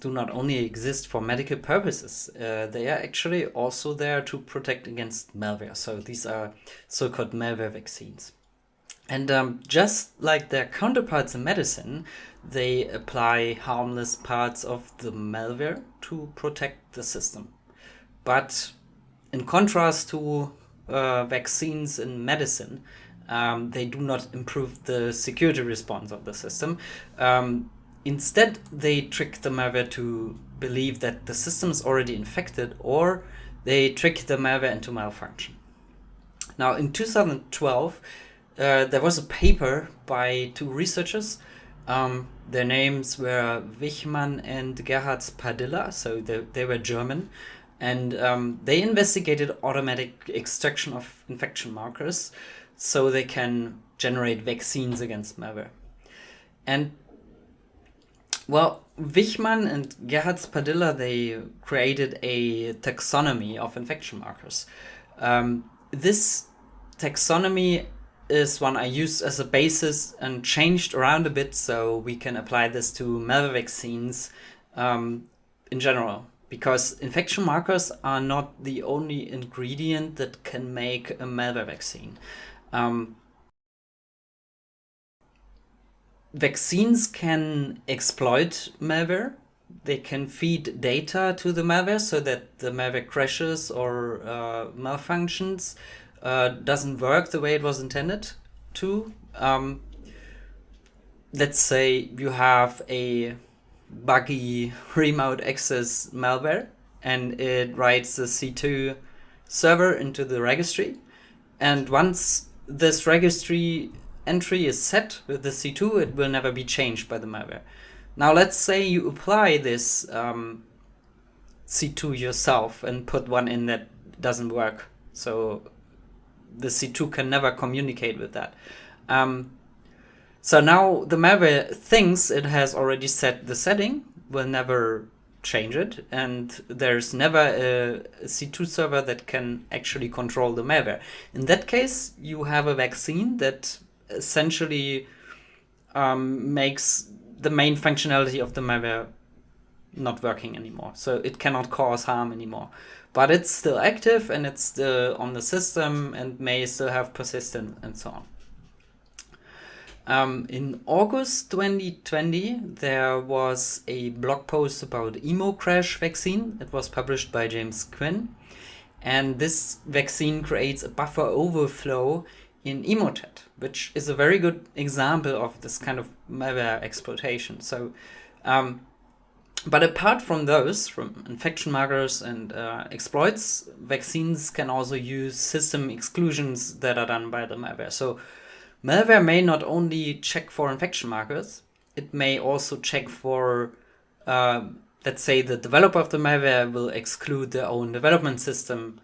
do not only exist for medical purposes, uh, they are actually also there to protect against malware. So these are so-called malware vaccines. And um, just like their counterparts in medicine, they apply harmless parts of the malware to protect the system. But in contrast to uh, vaccines in medicine, um, they do not improve the security response of the system. Um, instead, they trick the malware to believe that the system is already infected or they trick the malware into malfunction. Now, in 2012, uh, there was a paper by two researchers. Um, their names were Wichmann and Gerhard Padilla, so they, they were German. And um, they investigated automatic extraction of infection markers so they can generate vaccines against malware. And well, Wichmann and Gerhard Padilla, they created a taxonomy of infection markers. Um, this taxonomy is one I used as a basis and changed around a bit so we can apply this to malware vaccines um, in general. Because infection markers are not the only ingredient that can make a malware vaccine. Um, vaccines can exploit malware. They can feed data to the malware so that the malware crashes or uh, malfunctions uh, doesn't work the way it was intended to. Um, let's say you have a buggy remote access malware and it writes the C2 server into the registry. And once this registry entry is set with the C2, it will never be changed by the malware. Now let's say you apply this um, C2 yourself and put one in that doesn't work. So the C2 can never communicate with that. Um, so now the malware thinks it has already set the setting, will never change it, and there's never a C2 server that can actually control the malware. In that case, you have a vaccine that essentially um, makes the main functionality of the malware not working anymore. So it cannot cause harm anymore but it's still active and it's still on the system and may still have persistence and so on. Um, in August 2020, there was a blog post about EmoCrash vaccine. It was published by James Quinn. And this vaccine creates a buffer overflow in Emotet, which is a very good example of this kind of malware exploitation. So um, but apart from those, from infection markers and uh, exploits, vaccines can also use system exclusions that are done by the malware. So malware may not only check for infection markers, it may also check for, uh, let's say the developer of the malware will exclude their own development system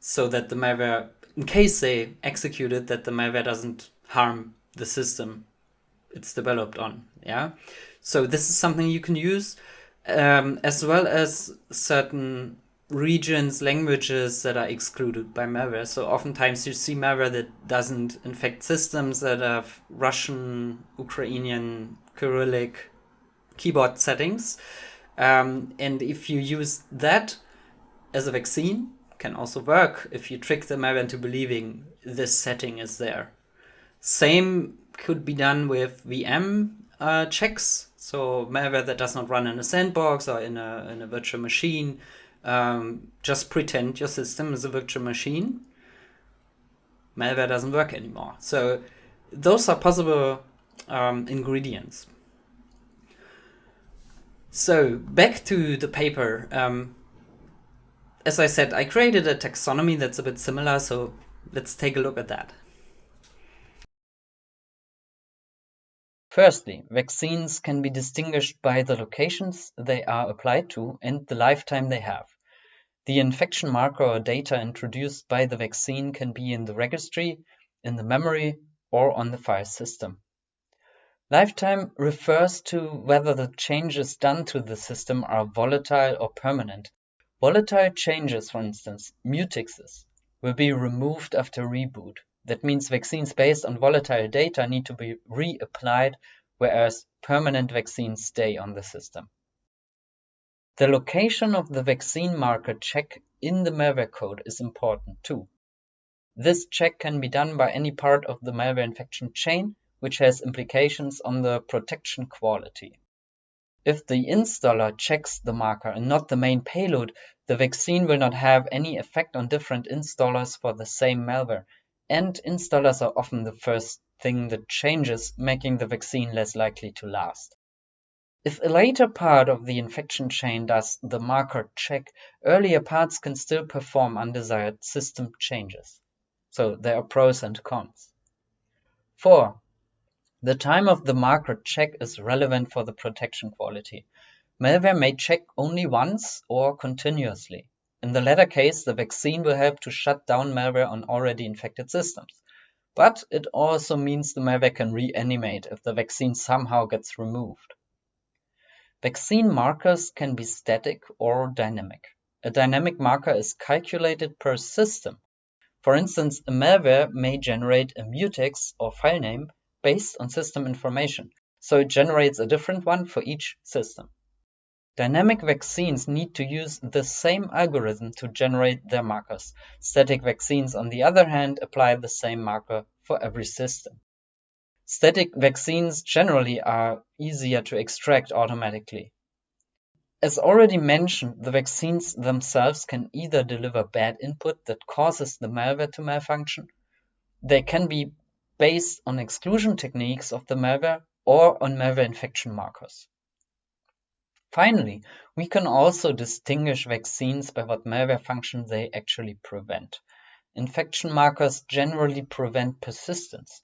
so that the malware, in case they execute it, that the malware doesn't harm the system it's developed on. Yeah. So this is something you can use um, as well as certain regions, languages that are excluded by malware. So oftentimes you see malware that doesn't infect systems that have Russian, Ukrainian, Cyrillic keyboard settings. Um, and if you use that as a vaccine, can also work if you trick the malware into believing this setting is there. Same could be done with VM uh, checks. So malware that does not run in a sandbox or in a, in a virtual machine, um, just pretend your system is a virtual machine. Malware doesn't work anymore. So those are possible um, ingredients. So back to the paper. Um, as I said, I created a taxonomy that's a bit similar, so let's take a look at that. Firstly, vaccines can be distinguished by the locations they are applied to and the lifetime they have. The infection marker or data introduced by the vaccine can be in the registry, in the memory, or on the file system. Lifetime refers to whether the changes done to the system are volatile or permanent. Volatile changes, for instance, mutexes, will be removed after reboot. That means vaccines based on volatile data need to be reapplied, whereas permanent vaccines stay on the system. The location of the vaccine marker check in the malware code is important too. This check can be done by any part of the malware infection chain, which has implications on the protection quality. If the installer checks the marker and not the main payload, the vaccine will not have any effect on different installers for the same malware, and installers are often the first thing that changes, making the vaccine less likely to last. If a later part of the infection chain does the marker check, earlier parts can still perform undesired system changes. So there are pros and cons. 4. The time of the marker check is relevant for the protection quality. Malware may check only once or continuously. In the latter case, the vaccine will help to shut down malware on already infected systems. But it also means the malware can reanimate if the vaccine somehow gets removed. Vaccine markers can be static or dynamic. A dynamic marker is calculated per system for instance, a malware may generate a mutex or file name based on system information, so it generates a different one for each system. Dynamic vaccines need to use the same algorithm to generate their markers. Static vaccines, on the other hand, apply the same marker for every system. Static vaccines generally are easier to extract automatically. As already mentioned, the vaccines themselves can either deliver bad input that causes the malware to malfunction, they can be based on exclusion techniques of the malware or on malware infection markers. Finally, we can also distinguish vaccines by what malware function they actually prevent. Infection markers generally prevent persistence,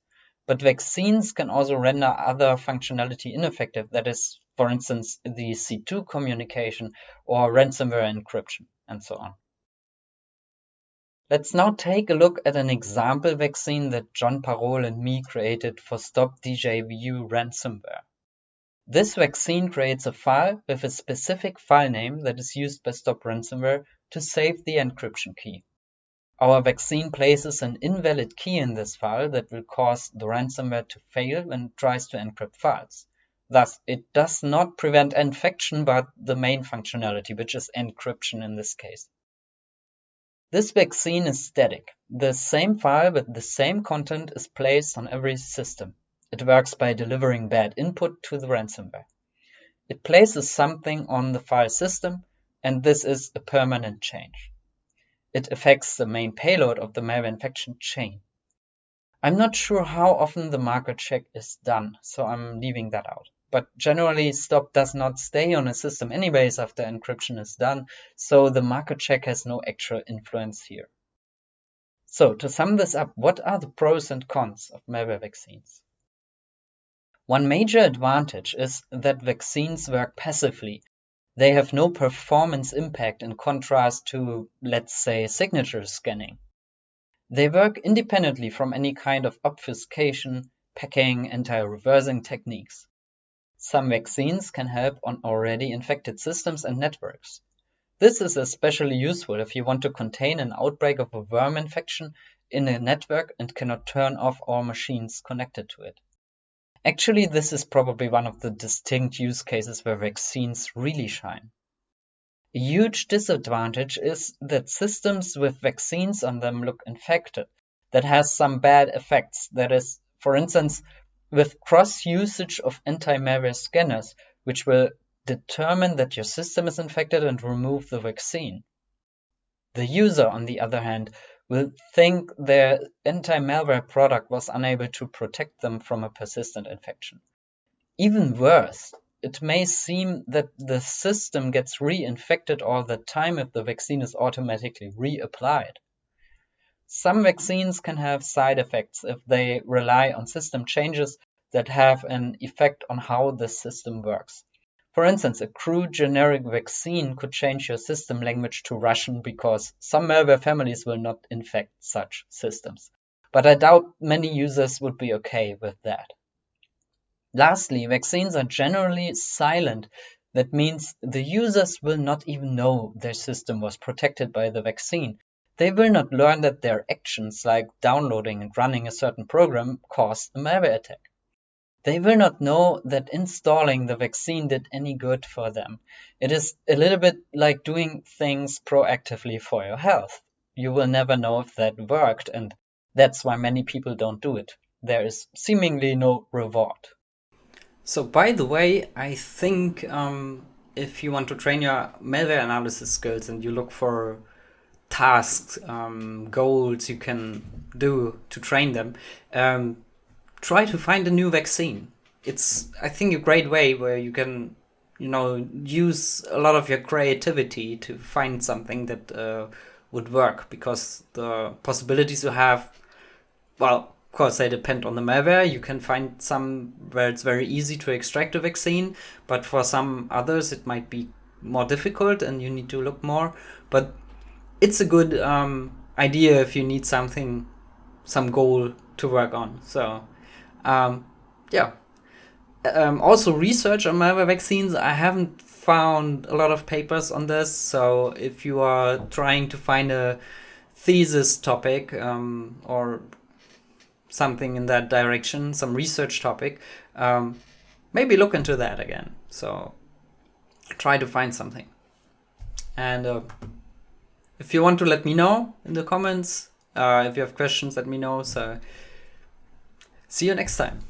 but vaccines can also render other functionality ineffective, that is, for instance, the C2 communication or ransomware encryption, and so on. Let's now take a look at an example vaccine that John Parole and me created for Stop DJVU ransomware. This vaccine creates a file with a specific file name that is used by Stop Ransomware to save the encryption key. Our vaccine places an invalid key in this file that will cause the ransomware to fail when it tries to encrypt files. Thus, it does not prevent infection, but the main functionality, which is encryption in this case. This vaccine is static. The same file with the same content is placed on every system. It works by delivering bad input to the ransomware. It places something on the file system, and this is a permanent change. It affects the main payload of the malware infection chain. I'm not sure how often the marker check is done, so I'm leaving that out. But generally, stop does not stay on a system anyways after encryption is done, so the marker check has no actual influence here. So to sum this up, what are the pros and cons of malware vaccines? One major advantage is that vaccines work passively. They have no performance impact in contrast to, let's say, signature scanning. They work independently from any kind of obfuscation, packing, anti-reversing techniques. Some vaccines can help on already infected systems and networks. This is especially useful if you want to contain an outbreak of a worm infection in a network and cannot turn off all machines connected to it. Actually, this is probably one of the distinct use cases where vaccines really shine. A huge disadvantage is that systems with vaccines on them look infected. That has some bad effects. That is, for instance, with cross-usage of anti-malware scanners, which will determine that your system is infected and remove the vaccine. The user, on the other hand, will think their anti-malware product was unable to protect them from a persistent infection. Even worse, it may seem that the system gets reinfected all the time if the vaccine is automatically reapplied. Some vaccines can have side effects if they rely on system changes that have an effect on how the system works. For instance, a crude generic vaccine could change your system language to Russian because some malware families will not infect such systems. But I doubt many users would be okay with that. Lastly, vaccines are generally silent. That means the users will not even know their system was protected by the vaccine they will not learn that their actions, like downloading and running a certain program, caused a malware attack. they will not know that installing the vaccine did any good for them. It is a little bit like doing things proactively for your health. You will never know if that worked, and that's why many people don't do it. There is seemingly no reward. So, by the way, I think um, if you want to train your malware analysis skills and you look for tasks, um, goals you can do to train them, um, try to find a new vaccine. It's, I think, a great way where you can, you know, use a lot of your creativity to find something that uh, would work because the possibilities you have, well, of course, they depend on the malware. You can find some where it's very easy to extract a vaccine, but for some others, it might be more difficult and you need to look more. But it's a good um, idea if you need something, some goal to work on. So, um, yeah. Um, also, research on malware vaccines. I haven't found a lot of papers on this. So, if you are trying to find a thesis topic um, or something in that direction, some research topic, um, maybe look into that again. So, try to find something. And uh, if you want to let me know in the comments, uh, if you have questions, let me know. So see you next time.